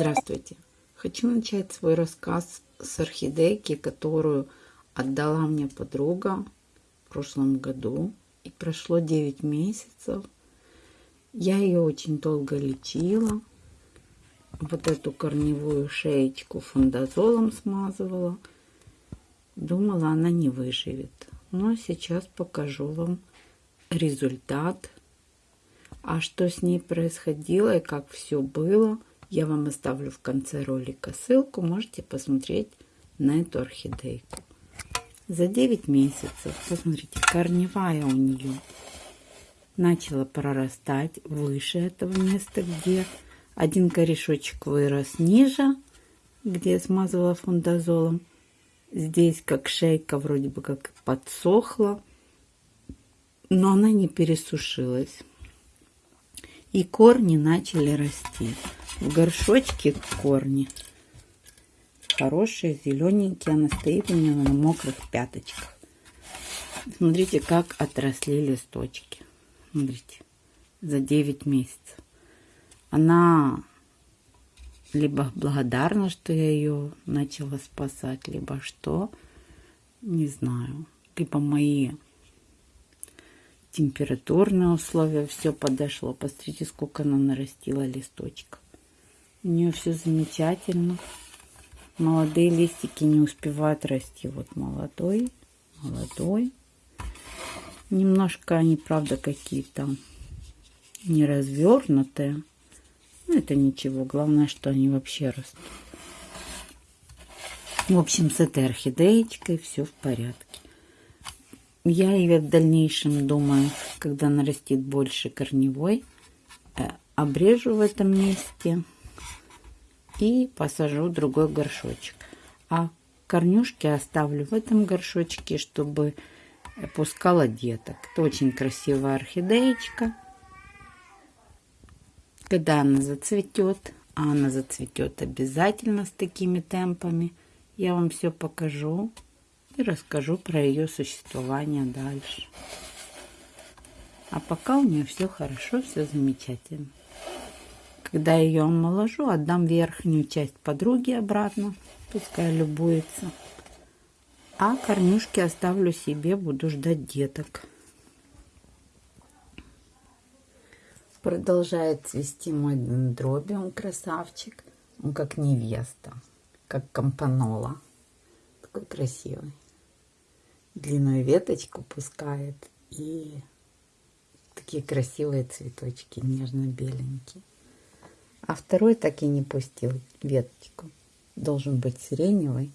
Здравствуйте! Хочу начать свой рассказ с орхидейки, которую отдала мне подруга в прошлом году. И прошло 9 месяцев. Я ее очень долго лечила. Вот эту корневую шеечку фундазолом смазывала. Думала, она не выживет. Но сейчас покажу вам результат. А что с ней происходило и как все было, я вам оставлю в конце ролика ссылку. Можете посмотреть на эту орхидейку. За 9 месяцев, посмотрите, корневая у нее начала прорастать выше этого места, где один корешочек вырос ниже, где я смазывала фундазолом. Здесь как шейка вроде бы как подсохла, но она не пересушилась. И корни начали расти. В горшочке корни хорошие, зелененькие. Она стоит у нее на мокрых пяточках. Смотрите, как отросли листочки. Смотрите, за 9 месяцев. Она либо благодарна, что я ее начала спасать, либо что, не знаю. Либо мои температурные условия, все подошло. Посмотрите, сколько она нарастила листочков. У нее все замечательно. Молодые листики не успевают расти. Вот молодой, молодой. Немножко они, правда, какие-то не развернутые. Но это ничего. Главное, что они вообще растут. В общем, с этой орхидеечкой все в порядке. Я ее в дальнейшем думаю, когда нарастит больше корневой, э, обрежу в этом месте и посажу другой горшочек. А корнюшки оставлю в этом горшочке, чтобы пускала деток. Это очень красивая орхидеечка. Когда она зацветет, а она зацветет обязательно с такими темпами, я вам все покажу и расскажу про ее существование дальше. А пока у нее все хорошо, все замечательно. Когда ее омоложу, отдам верхнюю часть подруге обратно. Пускай любуется. А корнюшки оставлю себе, буду ждать деток. Продолжает цвести мой дендробиум, красавчик. Он как невеста, как компанола. Такой красивый. Длинную веточку пускает и такие красивые цветочки, нежно-беленькие. А второй так и не пустил веточку. Должен быть сиреневый.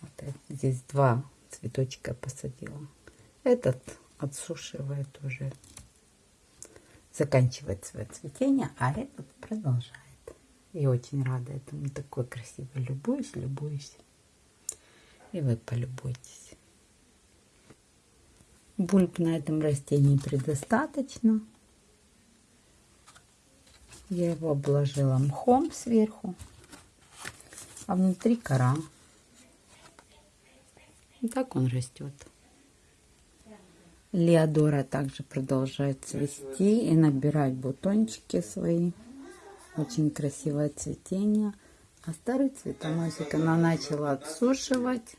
Вот здесь два цветочка посадила. Этот отсушивает уже. Заканчивает свое цветение, а этот продолжает. И очень рада этому. Такой красивый. Любуюсь, любуюсь. И вы полюбуйтесь. Бульб на этом растении предостаточно. Я его обложила мхом сверху, а внутри кора. И так он растет. Леодора также продолжает цвести и набирать бутончики свои. Очень красивое цветение. А старый цветоносик она начала отсушивать.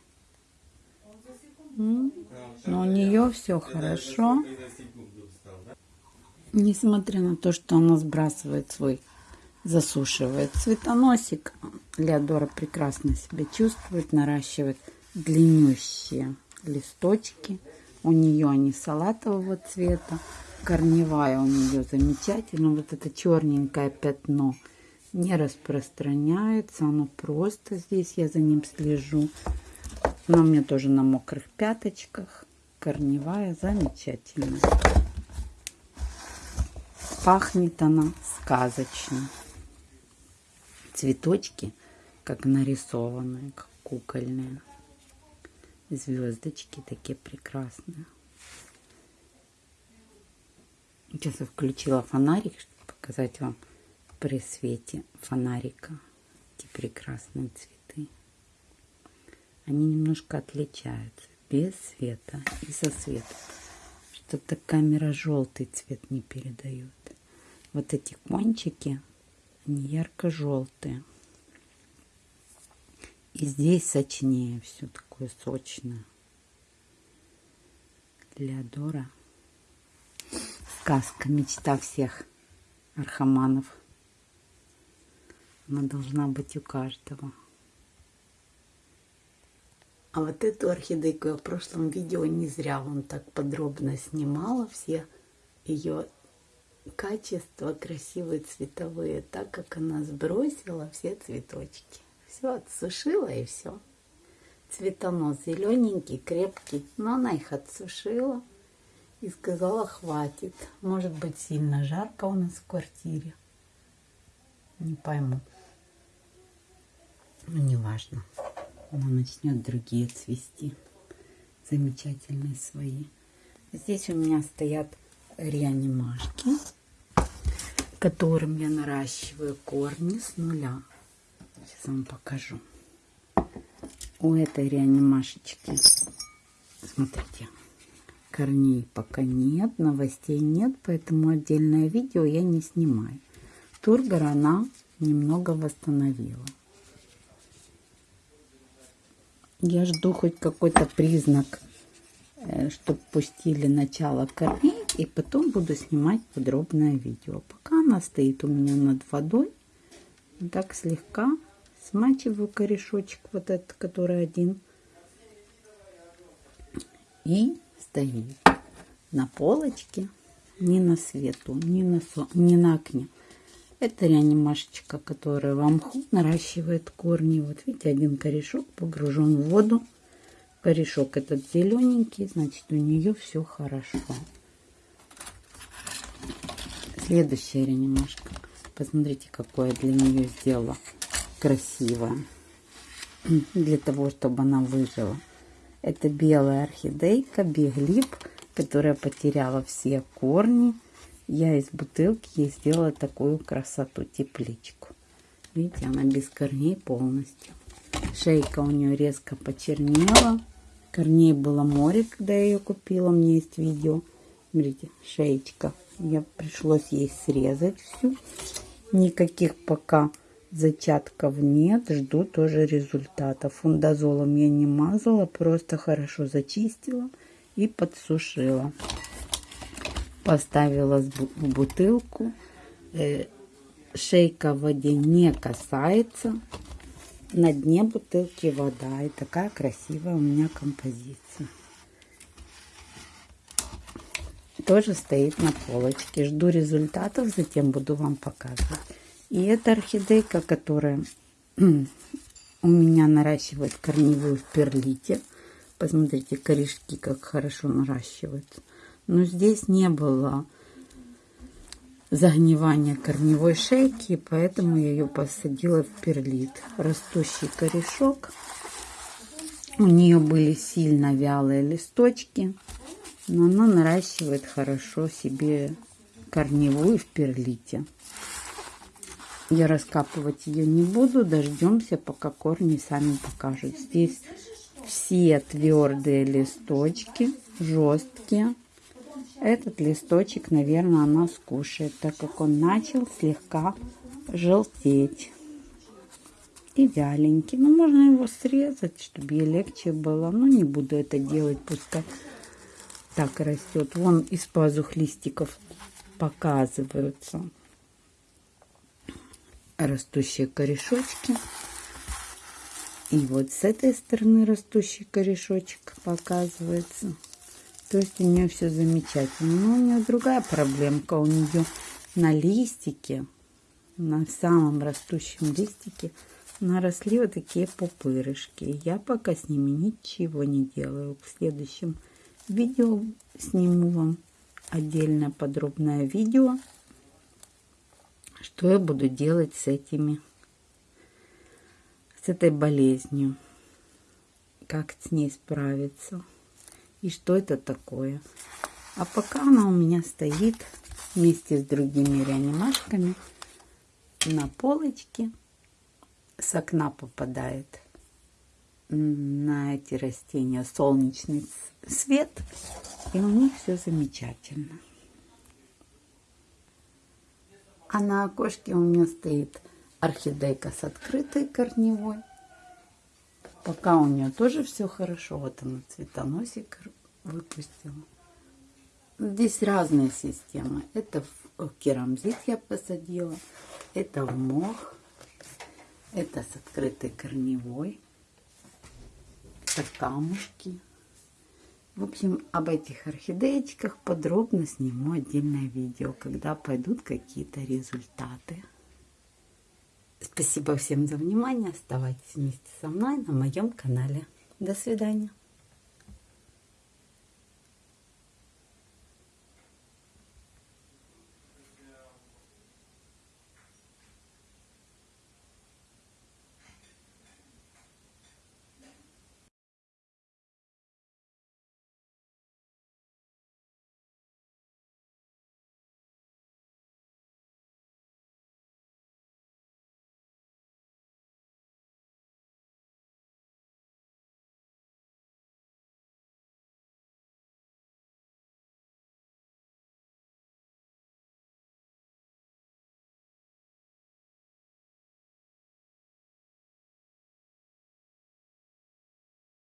Но у нее все хорошо. Несмотря на то, что она сбрасывает свой, засушивает цветоносик, Леодора прекрасно себя чувствует, наращивает длиннющие листочки. У нее они салатового цвета. Корневая у нее замечательно. Вот это черненькое пятно не распространяется. Оно просто здесь, я за ним слежу. Она у меня тоже на мокрых пяточках. Корневая замечательно. Пахнет она сказочно. Цветочки, как нарисованные, как кукольные. Звездочки такие прекрасные. Сейчас я включила фонарик, чтобы показать вам при свете фонарика эти прекрасные цветы. Они немножко отличаются без света и со светом. Что-то камера желтый цвет не передает вот эти кончики Они ярко-желтые. И здесь сочнее все такое сочное. Леодора. Сказка, мечта всех архаманов. Она должна быть у каждого. А вот эту орхидейку я в прошлом видео не зря вам так подробно снимала все ее качества красивые цветовые, так как она сбросила все цветочки. Все отсушила и все. Цветонос зелененький, крепкий, но она их отсушила и сказала хватит. Может быть сильно жарко у нас в квартире. Не пойму. Ну, неважно она начнет другие цвести. Замечательные свои. Здесь у меня стоят реанимашки, которым я наращиваю корни с нуля. Сейчас вам покажу. У этой реанимашечки, смотрите, корней пока нет, новостей нет, поэтому отдельное видео я не снимаю. Тургор она немного восстановила. Я жду хоть какой-то признак, э, чтобы пустили начало корней, и потом буду снимать подробное видео. Пока она стоит у меня над водой, так слегка смачиваю корешочек вот этот, который один, и стоит на полочке, не на свету, не на, со... не на окне. Это реанимашечка, которая в мху наращивает корни. Вот видите, один корешок погружен в воду. Корешок этот зелененький, значит у нее все хорошо. Следующая реанимашка. Посмотрите, какое я для нее сделала красивое. Для того, чтобы она выжила. Это белая орхидейка, биглип, которая потеряла все корни я из бутылки ей сделала такую красоту, тепличку. Видите, она без корней полностью. Шейка у нее резко почернела. Корней было море, когда я ее купила. У меня есть видео. Смотрите, шеечка. Я пришлось ей срезать всю. Никаких пока зачатков нет. Жду тоже результата. Фундазолом я не мазала, просто хорошо зачистила и подсушила поставила в бутылку. Э, шейка в воде не касается. На дне бутылки вода. И такая красивая у меня композиция. Тоже стоит на полочке. Жду результатов, затем буду вам показывать. И эта орхидейка, которая у меня наращивает корневую в перлите. Посмотрите, корешки как хорошо наращиваются но здесь не было загнивания корневой шейки, поэтому я ее посадила в перлит. Растущий корешок. У нее были сильно вялые листочки, но она наращивает хорошо себе корневую в перлите. Я раскапывать ее не буду, дождемся, пока корни сами покажут. Здесь все твердые листочки, жесткие. Этот листочек, наверное, она скушает, так как он начал слегка желтеть. И вяленький. Ну, можно его срезать, чтобы ей легче было. Но не буду это делать, пускай так растет. Вон из пазух листиков показываются растущие корешочки. И вот с этой стороны растущий корешочек показывается. То есть у нее все замечательно. Но у нее другая проблемка. У нее на листике, на самом растущем листике, наросли вот такие пупырышки. Я пока с ними ничего не делаю. В следующем видео сниму вам отдельное подробное видео, что я буду делать с этими, с этой болезнью, как с ней справиться и что это такое. А пока она у меня стоит вместе с другими реанимашками на полочке. С окна попадает на эти растения солнечный свет. И у них все замечательно. А на окошке у меня стоит орхидейка с открытой корневой. Пока у нее тоже все хорошо. Вот она цветоносик выпустила. Здесь разные системы. Это в керамзит я посадила. Это в мох. Это с открытой корневой. Это камушки. В общем, об этих орхидеечках подробно сниму отдельное видео, когда пойдут какие-то результаты. Спасибо всем за внимание. Оставайтесь вместе со мной на моем канале. До свидания.